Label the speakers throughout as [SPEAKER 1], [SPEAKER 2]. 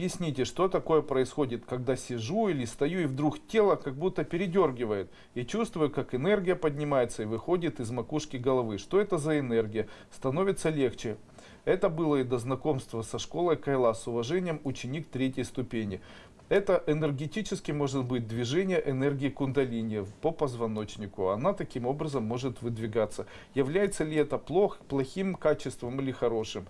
[SPEAKER 1] Объясните, что такое происходит, когда сижу или стою, и вдруг тело как будто передергивает, и чувствую, как энергия поднимается и выходит из макушки головы. Что это за энергия? Становится легче. Это было и до знакомства со школой Кайла с уважением ученик третьей ступени. Это энергетически может быть движение энергии кундалини по позвоночнику. Она таким образом может выдвигаться. Является ли это плох, плохим качеством или хорошим?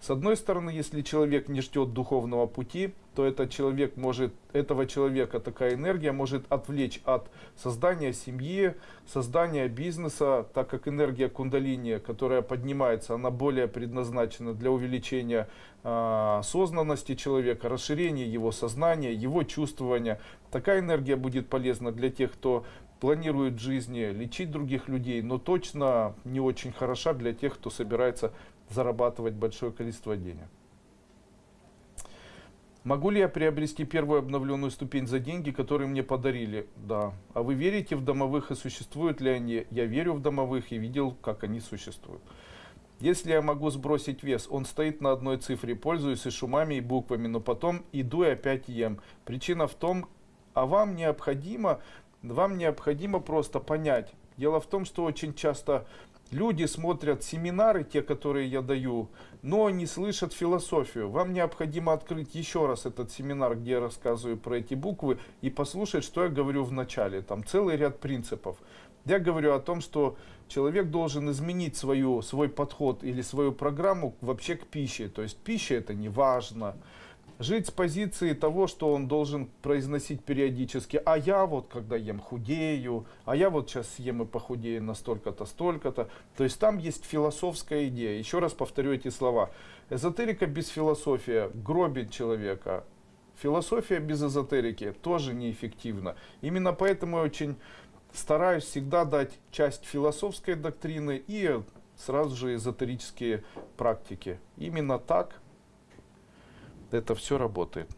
[SPEAKER 1] С одной стороны, если человек не ждет духовного пути, то этот человек может, этого человека такая энергия может отвлечь от создания семьи, создания бизнеса, так как энергия кундалини, которая поднимается, она более предназначена для увеличения э, осознанности человека, расширения его сознания, его чувствования. Такая энергия будет полезна для тех, кто планирует жизни лечить других людей, но точно не очень хороша для тех, кто собирается зарабатывать большое количество денег. Могу ли я приобрести первую обновленную ступень за деньги, которые мне подарили? Да. А вы верите в домовых и существуют ли они? Я верю в домовых и видел, как они существуют. Если я могу сбросить вес, он стоит на одной цифре, пользуюсь и шумами, и буквами, но потом иду и опять ем. Причина в том, а вам необходимо, вам необходимо просто понять. Дело в том, что очень часто Люди смотрят семинары, те, которые я даю, но не слышат философию. Вам необходимо открыть еще раз этот семинар, где я рассказываю про эти буквы, и послушать, что я говорю в начале. Там целый ряд принципов. Я говорю о том, что человек должен изменить свою, свой подход или свою программу вообще к пище. То есть пища это не важно жить с позиции того, что он должен произносить периодически, а я вот когда ем худею, а я вот сейчас съем и похудею на столько-то, столько-то. То есть там есть философская идея. Еще раз повторю эти слова. Эзотерика без философии гробит человека. Философия без эзотерики тоже неэффективна. Именно поэтому я очень стараюсь всегда дать часть философской доктрины и сразу же эзотерические практики. Именно так это все работает.